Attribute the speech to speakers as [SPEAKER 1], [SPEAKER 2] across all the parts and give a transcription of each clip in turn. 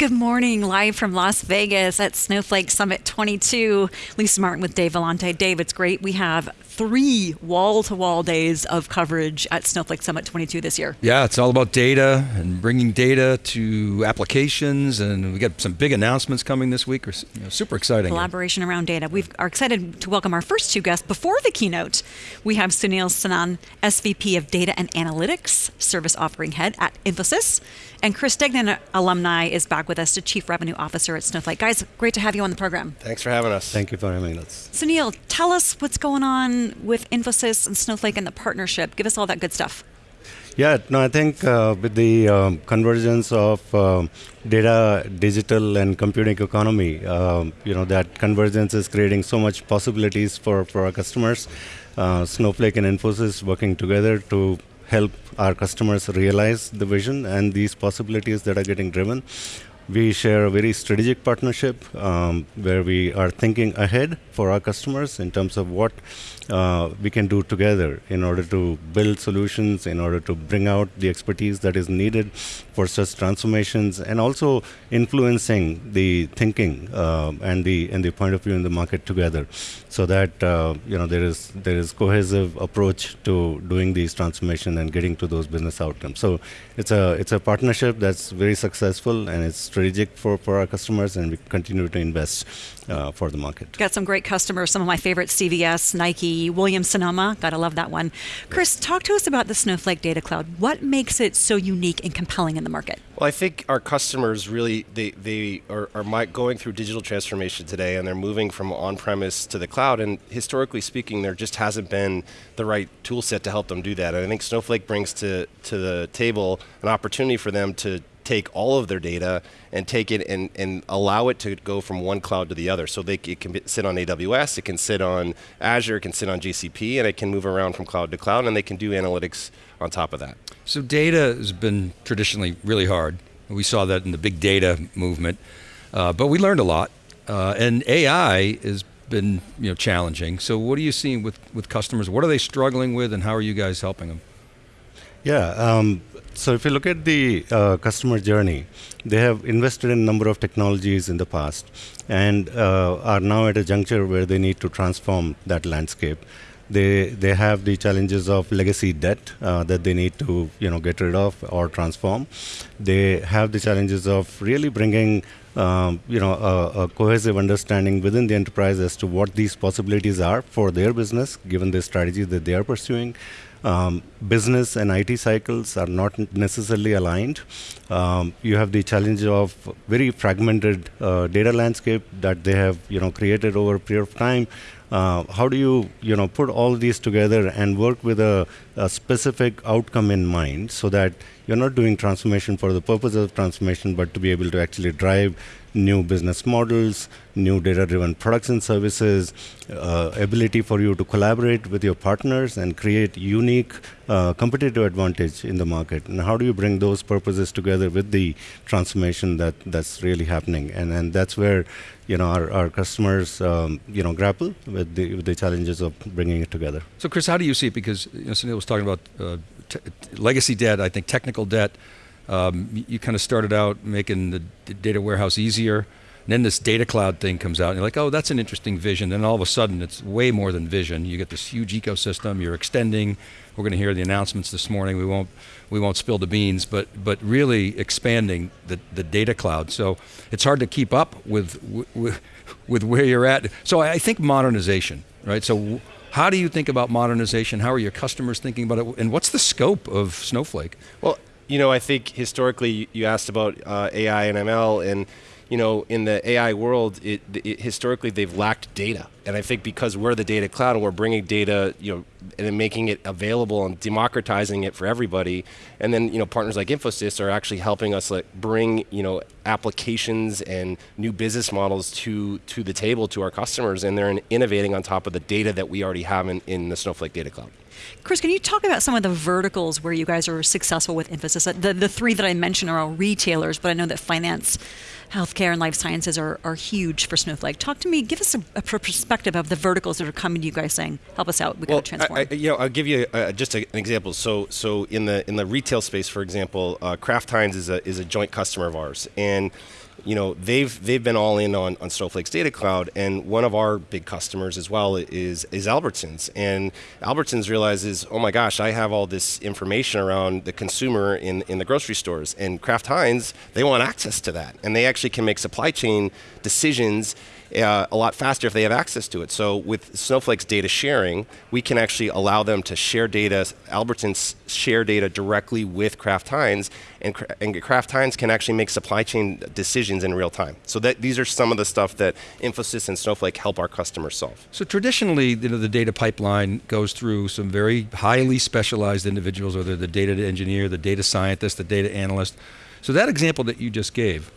[SPEAKER 1] Good morning, live from Las Vegas at Snowflake Summit 22. Lisa Martin with Dave Vellante. Dave, it's great. We have three wall-to-wall days of coverage at Snowflake Summit 22 this year.
[SPEAKER 2] Yeah, it's all about data and bringing data to applications, and we got some big announcements coming this week. You know, super exciting.
[SPEAKER 1] Collaboration around data. We are excited to welcome our first two guests. Before the keynote, we have Sunil Senan, SVP of Data and Analytics, Service Offering Head at Infosys, and Chris Degnan, alumni, is back with us, the Chief Revenue Officer at Snowflake. Guys, great to have you on the program.
[SPEAKER 3] Thanks for having us.
[SPEAKER 4] Thank you for having us.
[SPEAKER 1] Sunil, tell us what's going on with Infosys and Snowflake and the partnership. Give us all that good stuff.
[SPEAKER 4] Yeah, no, I think uh, with the um, convergence of uh, data, digital, and computing economy, um, you know, that convergence is creating so much possibilities for, for our customers. Uh, Snowflake and Infosys working together to help our customers realize the vision and these possibilities that are getting driven. We share a very strategic partnership um, where we are thinking ahead for our customers in terms of what uh, we can do together in order to build solutions, in order to bring out the expertise that is needed for such transformations, and also influencing the thinking uh, and the and the point of view in the market together, so that uh, you know there is there is cohesive approach to doing these transformation and getting to those business outcomes. So it's a it's a partnership that's very successful and it's strategic for for our customers, and we continue to invest uh, for the market.
[SPEAKER 1] Got some great customers. Some of my favorites: CVS, Nike. Williams Sonoma. Gotta love that one. Chris, talk to us about the Snowflake Data Cloud. What makes it so unique and compelling in the market?
[SPEAKER 3] Well, I think our customers really they they are, are going through digital transformation today, and they're moving from on-premise to the cloud. And historically speaking, there just hasn't been the right tool set to help them do that. And I think Snowflake brings to to the table an opportunity for them to take all of their data and take it and, and allow it to go from one cloud to the other. So they, it can sit on AWS, it can sit on Azure, it can sit on GCP, and it can move around from cloud to cloud, and they can do analytics on top of that.
[SPEAKER 2] So data has been traditionally really hard. We saw that in the big data movement, uh, but we learned a lot. Uh, and AI has been you know challenging. So what are you seeing with, with customers? What are they struggling with, and how are you guys helping them?
[SPEAKER 4] Yeah, um, so if you look at the uh, customer journey, they have invested in a number of technologies in the past and uh, are now at a juncture where they need to transform that landscape. They, they have the challenges of legacy debt uh, that they need to you know, get rid of or transform. They have the challenges of really bringing um, you know, a, a, cohesive understanding within the enterprise as to what these possibilities are for their business, given the strategy that they are pursuing. Um, business and IT cycles are not necessarily aligned. Um, you have the challenge of very fragmented uh, data landscape that they have you know created over a period of time. Uh, how do you you know put all these together and work with a, a, specific outcome in mind so that you're not doing transformation for the purpose of transformation, but to be able to actually drive new business models, new data-driven products and services, uh, ability for you to collaborate with your partners and create unique uh, competitive advantage in the market. And how do you bring those purposes together with the transformation that that's really happening? And and that's where you know our, our customers um, you know grapple with the with the challenges of bringing it together.
[SPEAKER 2] So Chris, how do you see it? Because you know, Sunil was talking about uh, legacy debt. I think technical debt. Um, you, kind of started out making the data warehouse easier. And then this data cloud thing comes out, and you're like, oh, that's an interesting vision. Then all of a sudden, it's way more than vision. You get this huge ecosystem. You're extending. We're going to hear the announcements this morning. We won't we won't spill the beans, but but really expanding the, the data cloud. So it's hard to keep up with with, with where you're at. So I think modernization, right? So how do you think about modernization? How are your customers thinking about it? And what's the scope of Snowflake?
[SPEAKER 3] Well, you know, I think historically you asked about uh, AI and ML, and you know, in the AI world, it, it, historically they've lacked data, and I think because we're the data cloud and we're bringing data, you know, and making it available and democratizing it for everybody, and then you know, partners like Infosys are actually helping us like bring you know applications and new business models to to the table to our customers, and they're innovating on top of the data that we already have in, in the Snowflake Data Cloud.
[SPEAKER 1] Chris, can you talk about some of the verticals where you guys are successful with Infosys? The, the three that I mentioned are all retailers, but I know that finance, healthcare, and life sciences are, are huge for Snowflake. Talk to me, give us a, a perspective of the verticals that are coming to you guys saying, help us out, we well, got to transform.
[SPEAKER 3] I, I, you know, I'll give you uh, just a, an example. So, so in the in the retail space, for example, uh, Kraft Heinz is a, is a joint customer of ours. And you know, they've they've been all in on, on Snowflake's data cloud, and one of our big customers as well is is Albertsons, and Albertsons realizes, oh my gosh, I have all this information around the consumer in in the grocery stores, and Kraft Heinz, they want access to that, and they actually can make supply chain decisions uh, a lot faster if they have access to it. So with Snowflake's data sharing, we can actually allow them to share data, Albertsons share data directly with Kraft Heinz, and, and Kraft Heinz can actually make supply chain decisions in real time. So that these are some of the stuff that Infosys and Snowflake help our customers solve.
[SPEAKER 2] So traditionally, you know, the data pipeline goes through some very highly specialized individuals, whether the data engineer, the data scientist, the data analyst. So that example that you just gave,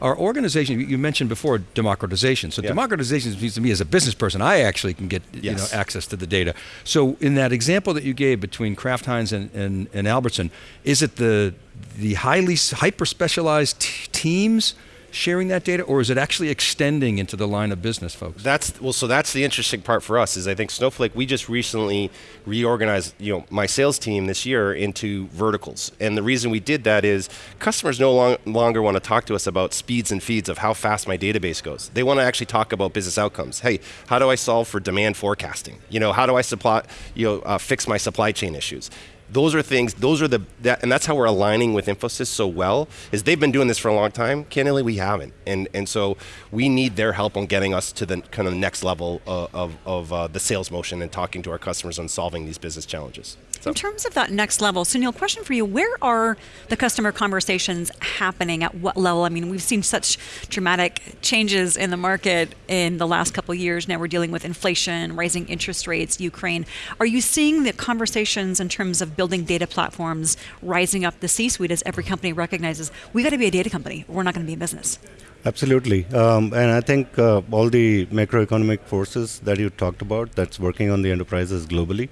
[SPEAKER 2] our organization, you mentioned before democratization. So yeah. democratization means to me as a business person, I actually can get yes. you know, access to the data. So in that example that you gave between Kraft Heinz and, and, and Albertson, is it the, the highly hyper specialized teams sharing that data, or is it actually extending into the line of business, folks?
[SPEAKER 3] That's well. So that's the interesting part for us. Is I think Snowflake. We just recently reorganized, you know, my sales team this year into verticals, and the reason we did that is customers no long, longer want to talk to us about speeds and feeds of how fast my database goes. They want to actually talk about business outcomes. Hey, how do I solve for demand forecasting? You know, how do I supply, you know, uh, fix my supply chain issues? Those are things those are the that, and that's how we're aligning with infosys so well is they've been doing this for a long time. Candidly we haven't. And and so we need their help on getting us to the kind of next level uh, of, of uh, the sales motion and talking to our customers on solving these business challenges
[SPEAKER 1] so. In terms of that next level, Sunil, question for you: Where are the customer conversations happening? At what level? I mean, we've seen such dramatic changes in the market in the last couple years. Now we're dealing with inflation, rising interest rates, Ukraine. Are you seeing the conversations in terms of building data platforms rising up the C-suite as every company recognizes we got to be a data company. We're not going to be in business.
[SPEAKER 4] Absolutely. Um, and I think uh, all the macroeconomic forces that you talked about that's working on the enterprises globally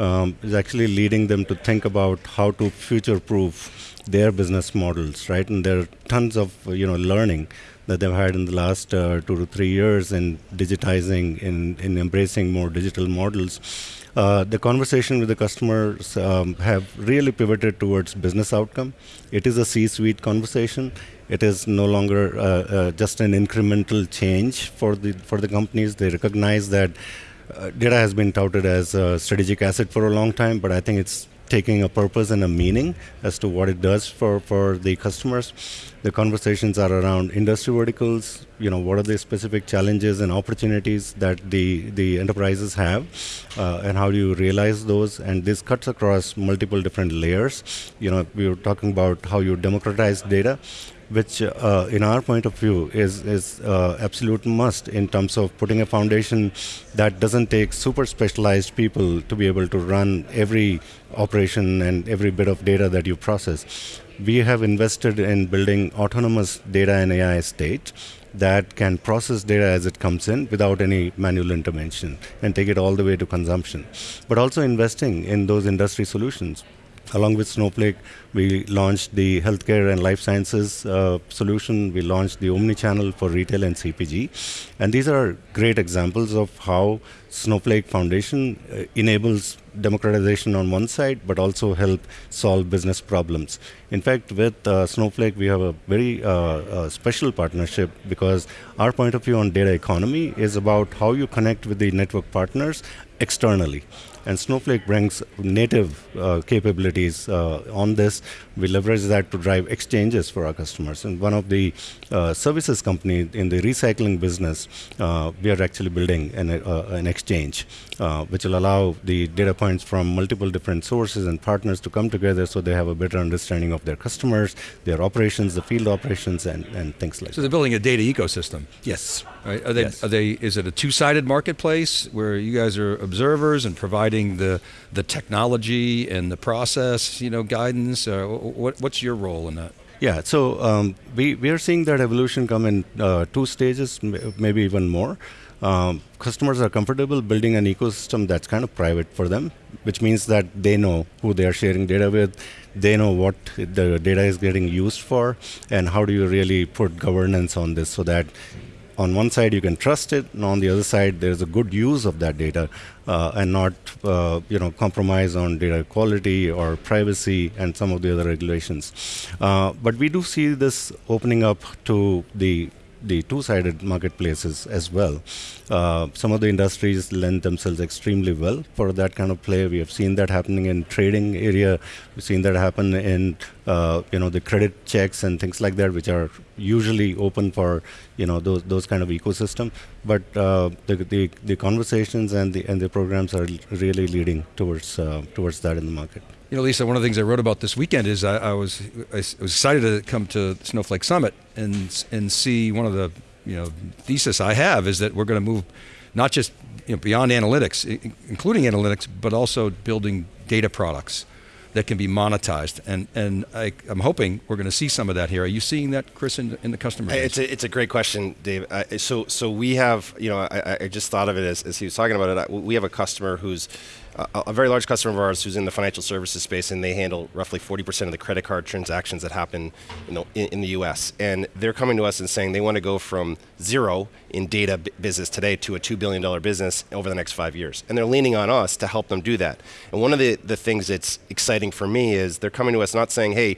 [SPEAKER 4] um, is actually leading them to think about how to future proof their business models, right? And there are tons of you know learning that they've had in the last uh, two to three years in digitizing, in, in embracing more digital models. Uh, the conversation with the customers um, have really pivoted towards business outcome. It is a C-suite conversation. It is no longer uh, uh, just an incremental change for the for the companies. They recognize that uh, data has been touted as a strategic asset for a long time, but I think it's taking a purpose and a meaning as to what it does for, for the customers. The conversations are around industry verticals, you know, what are the specific challenges and opportunities that the, the enterprises have, uh, and how do you realize those? And this cuts across multiple different layers. You know, we were talking about how you democratize data which uh, in our point of view is, is uh, absolute must in terms of putting a foundation that doesn't take super specialized people to be able to run every operation and every bit of data that you process. We have invested in building autonomous data and AI state that can process data as it comes in without any manual intervention and take it all the way to consumption. But also investing in those industry solutions Along with Snowflake, we launched the healthcare and life sciences uh, solution. We launched the omni-channel for retail and CPG. And these are great examples of how Snowflake Foundation uh, enables democratization on one side, but also help solve business problems. In fact, with uh, Snowflake, we have a very uh, uh, special partnership because our point of view on data economy is about how you connect with the network partners externally. And Snowflake brings native uh, capabilities uh, on this. We leverage that to drive exchanges for our customers. And one of the services company in the recycling business, we are actually building an, an exchange, uh, which will allow the data points from multiple different sources and partners to come together so they have a better understanding of their customers, their operations, the field operations, and, and things like
[SPEAKER 2] so
[SPEAKER 4] that.
[SPEAKER 2] So they're building a data ecosystem.
[SPEAKER 4] Yes.
[SPEAKER 2] Right? Are they,
[SPEAKER 4] yes.
[SPEAKER 2] are they, is it a two-sided marketplace where you guys are observers and providing the, the technology and the process, you know, guidance? Uh, what, what's your role in that?
[SPEAKER 4] Yeah, so um, we, we are seeing that evolution come in uh, two stages, maybe even more. Um, customers are comfortable building an ecosystem that's kind of private for them, which means that they know who they are sharing data with, they know what the data is getting used for, and how do you really put governance on this so that on one side you can trust it, and on the other side there's a good use of that data, uh, and not uh, you know compromise on data quality or privacy and some of the other regulations. Uh, but we do see this opening up to the the two-sided marketplaces as well. Uh, some of the industries lend themselves extremely well for that kind of play. We have seen that happening in trading area. We've seen that happen in uh, you know the credit checks and things like that, which are usually open for you know those those kind of ecosystem. But uh, the, the the conversations and the and the programs are really leading towards uh, towards that in the market.
[SPEAKER 2] You know, Lisa, one of the things I wrote about this weekend is I, I, was I was excited to come to Snowflake Summit and and see one of the you know thesis I have is that we're going to move not just you know, beyond analytics, including analytics, but also building data products that can be monetized. And and I, am hoping we're going to see some of that here. Are you seeing that, Chris, in, in the customer?
[SPEAKER 3] It's a, it's a great question, Dave. Uh, so so we have you know I, I just thought of it as, as he was talking about it. We have a customer who's a, a very large customer of ours who's in the financial services space, and they handle roughly 40% of the credit card transactions that happen, you know, in, in the U.S. And they're coming to us and saying they want to go from zero in data business today to a two billion dollar business over the next five years, and they're leaning on us to help them do that. And one of the the things that's exciting for me is they're coming to us not saying, hey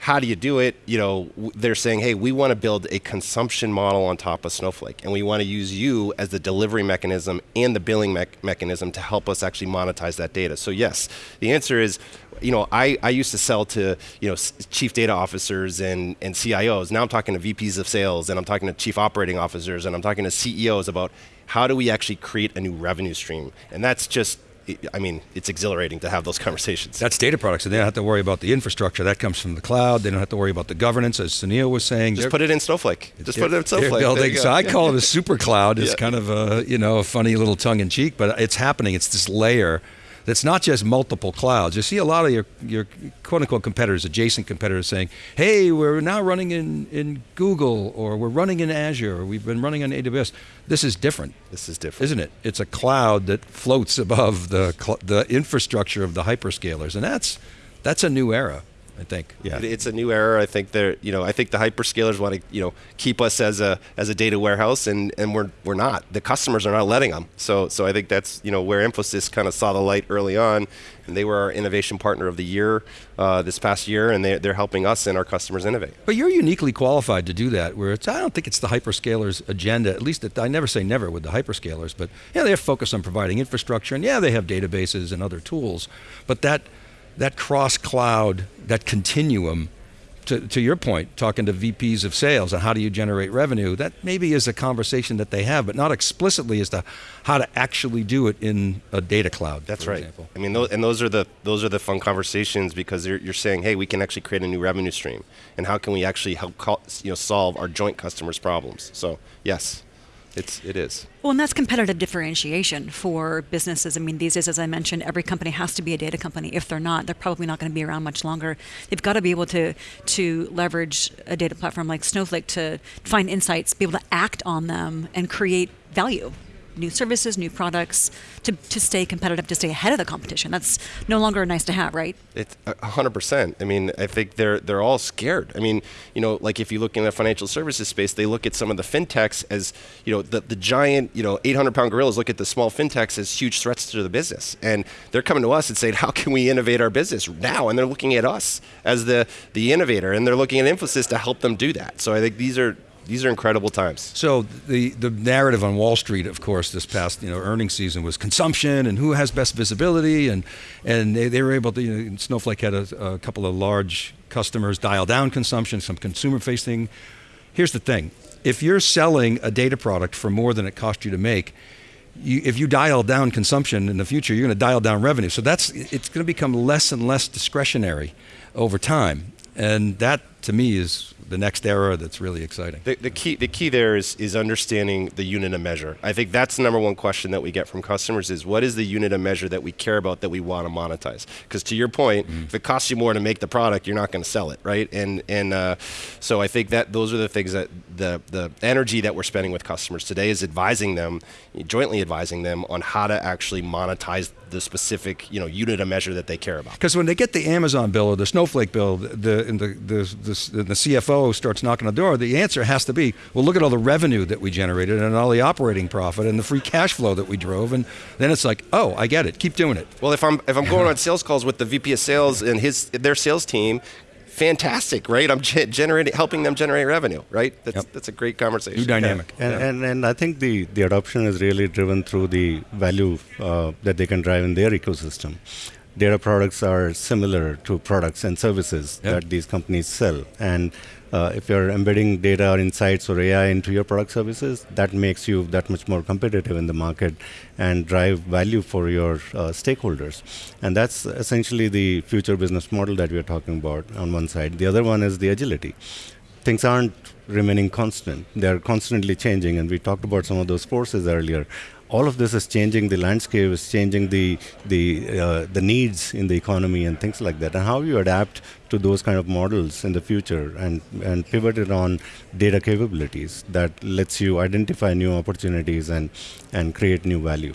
[SPEAKER 3] how do you do it? You know, they're saying, hey, we want to build a consumption model on top of Snowflake, and we want to use you as the delivery mechanism and the billing me- mechanism to help us actually monetize that data. So yes, the answer is, you know, I, I used to sell to you know chief data officers and, and CIOs. Now I'm talking to VPs of sales, and I'm talking to chief operating officers, and I'm talking to CEOs about how do we actually create a new revenue stream, and that's just I mean, it's exhilarating to have those conversations.
[SPEAKER 2] That's data products, and they don't have to worry about the infrastructure. That comes from the cloud. They don't have to worry about the governance, as Sunil was saying.
[SPEAKER 3] Just put it in Snowflake. Just put it in Snowflake.
[SPEAKER 2] Building, so I call it a super cloud. It's yeah. kind of a you know a funny little tongue in cheek, but it's happening. It's this layer that's not just multiple clouds. You see a lot of your, your quote unquote competitors, adjacent competitors saying, hey, we're now running in, in Google or we're running in Azure or we've been running on AWS. This is different.
[SPEAKER 3] This is different.
[SPEAKER 2] Isn't it? It's a cloud that floats above the, the infrastructure of the hyperscalers. And that's, that's a new era. I think.
[SPEAKER 3] Yeah, it's a new era. I think they're, you know, I think the hyperscalers want to, you know, keep us as a as a data warehouse, and and we're we're not. The customers are not letting them. So so I think that's you know where Infosys kind of saw the light early on, and they were our innovation partner of the year uh, this past year, and they they're helping us and our customers innovate.
[SPEAKER 2] But you're uniquely qualified to do that. Where it's I don't think it's the hyperscalers' agenda. At least I never say never with the hyperscalers, but yeah, they're focused on providing infrastructure, and yeah, they have databases and other tools, but that that cross cloud, that continuum, to, to your point, talking to VPs of sales and how do you generate revenue, that maybe is a conversation that they have, but not explicitly as to how to actually do it in a data cloud.
[SPEAKER 3] That's right.
[SPEAKER 2] Example.
[SPEAKER 3] I mean, those, and those are the those are the fun conversations because you're, you're saying, hey, we can actually create a new revenue stream, and how can we actually help you know solve our joint customers' problems? So yes. It's it is.
[SPEAKER 1] Well, and that's competitive differentiation for businesses. I mean, these days, as I mentioned, every company has to be a data company. If they're not, they're probably not going to be around much longer. They've got to be able to to leverage a data platform like Snowflake to find insights, be able to act on them, and create value new services, new products to, to stay competitive, to stay ahead of the competition. That's no longer nice to have, right?
[SPEAKER 3] It's uh, hundred percent. I mean, I think they're they're all scared. I mean, you know, like if you look in the financial services space, they look at some of the fintechs as you know the the giant you know 800 pound gorillas look at the small fintechs as huge threats to the business, and they're coming to us and saying, how can we innovate our business now? And they're looking at us as the the innovator, and they're looking at Infosys to help them do that. So I think these are these are incredible times.
[SPEAKER 2] So the the narrative on Wall Street, of course, this past you know earnings season was consumption and who has best visibility, and and they, they were able to. You know, Snowflake had a, a couple of large customers dial down consumption, some consumer facing. Here's the thing: if you're selling a data product for more than it cost you to make. You, if you dial down consumption in the future, you're going to dial down revenue. So that's it's going to become less and less discretionary over time, and that to me is the next era that's really exciting.
[SPEAKER 3] The, the, key, the key there is, is understanding the unit of measure. I think that's the number one question that we get from customers is what is the unit of measure that we care about that we want to monetize? Because to your point, mm. if it costs you more to make the product, you're not going to sell it, right? And and uh, so I think that those are the things that the the energy that we're spending with customers today is advising them, jointly advising them on how to actually monetize the specific you know unit of measure that they care about.
[SPEAKER 2] Because when they get the Amazon bill or the Snowflake bill, the the, the, the this, the CFO starts knocking on the door, the answer has to be, well, look at all the revenue that we generated and all the operating profit and the free cash flow that we drove, and then it's like, oh, I get it. Keep doing it.
[SPEAKER 3] Well, if I'm if I'm going on sales calls with the VP of sales and his their sales team, fantastic, right? I'm ge- generating, helping them generate revenue, right? That's
[SPEAKER 2] Yep.
[SPEAKER 3] that's a great conversation.
[SPEAKER 2] New dynamic.
[SPEAKER 4] And, and, and I think the, the adoption is really driven through the value uh, that they can drive in their ecosystem. Data products are similar to products and services
[SPEAKER 2] Yeah.
[SPEAKER 4] that these companies sell. And uh, if you're embedding data or insights or AI into your product services, that makes you that much more competitive in the market and drive value for your uh, stakeholders. And that's essentially the future business model that we're talking about on one side. The other one is the agility things aren't remaining constant. They're constantly changing, and we talked about some of those forces earlier. All of this is changing the landscape, is changing the the uh, the needs in the economy and things like that. And how you adapt to those kind of models in the future and and pivot it on data capabilities that lets you identify new opportunities and and create new value.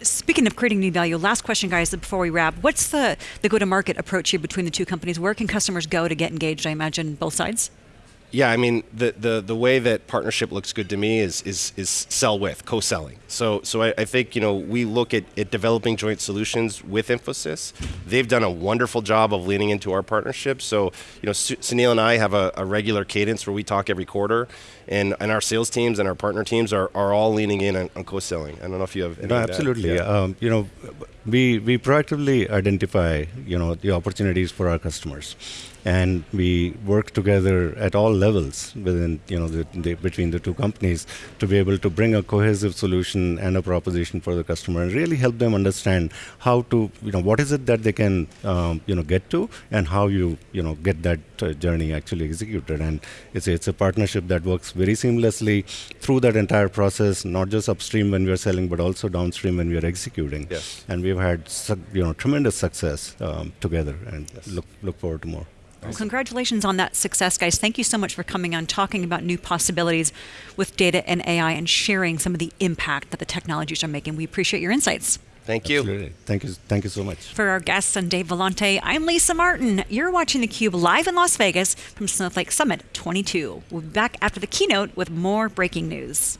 [SPEAKER 1] Speaking of creating new value, last question, guys, before we wrap. What's the, the go to market approach here between the two companies? Where can customers go to get engaged? I imagine both sides.
[SPEAKER 3] Yeah, I mean the, the, the way that partnership looks good to me is is, is sell with co-selling. So so I, I think you know we look at, at developing joint solutions with Infosys. They've done a wonderful job of leaning into our partnership. So you know Su- Sunil and I have a, a regular cadence where we talk every quarter, and, and our sales teams and our partner teams are, are all leaning in on, on co-selling. I don't know if you have any
[SPEAKER 4] No, absolutely.
[SPEAKER 3] Yeah.
[SPEAKER 4] Um, you know, we we proactively identify you know the opportunities for our customers, and we work together at all levels within you know the, the, between the two companies to be able to bring a cohesive solution and a proposition for the customer and really help them understand how to you know what is it that they can um, you know get to and how you you know get that uh, journey actually executed and it's a, it's a partnership that works very seamlessly through that entire process not just upstream when we are selling but also downstream when we are executing
[SPEAKER 3] Yes.
[SPEAKER 4] and we've had you know tremendous success um, together and look look forward to more
[SPEAKER 1] Well, congratulations on that success, guys. Thank you so much for coming on, talking about new possibilities with data and AI, and sharing some of the impact that the technologies are making. We appreciate your insights.
[SPEAKER 3] Thank you.
[SPEAKER 4] Absolutely. thank you thank you so much
[SPEAKER 1] For our guests and Dave Vellante, I'm Lisa Martin. You're watching theCUBE live in Las Vegas from Snowflake Summit 22. We'll be back after the keynote with more breaking news.